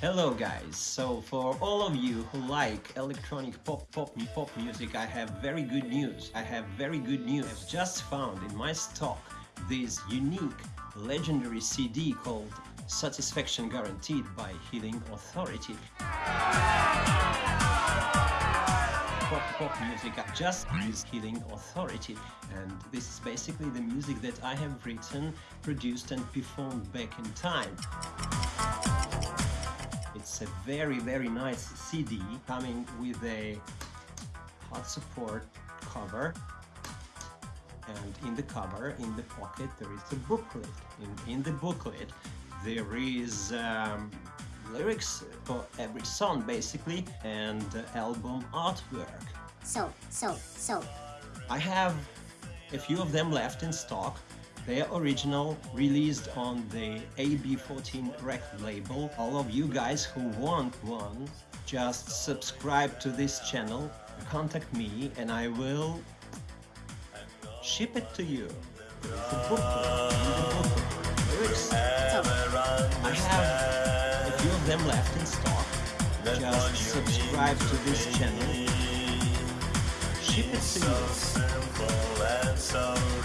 Hello guys, so for all of you who like electronic pop pop pop music I have very good news. I have very good news. I've just found in my stock this unique legendary CD called Satisfaction Guaranteed by Healing Authority. Pop pop music I just use Healing Authority and this is basically the music that I have written, produced and performed back in time. It's a very very nice CD coming with a hot support cover and in the cover, in the pocket, there is a booklet. In, in the booklet there is um, lyrics for every song basically and album artwork. So, so, so. I have a few of them left in stock they are original, released on the AB14 record label. All of you guys who want one, just subscribe to this channel, contact me and I will ship it to you. I have a few of them left in stock. Just subscribe to this channel. Ship it to you.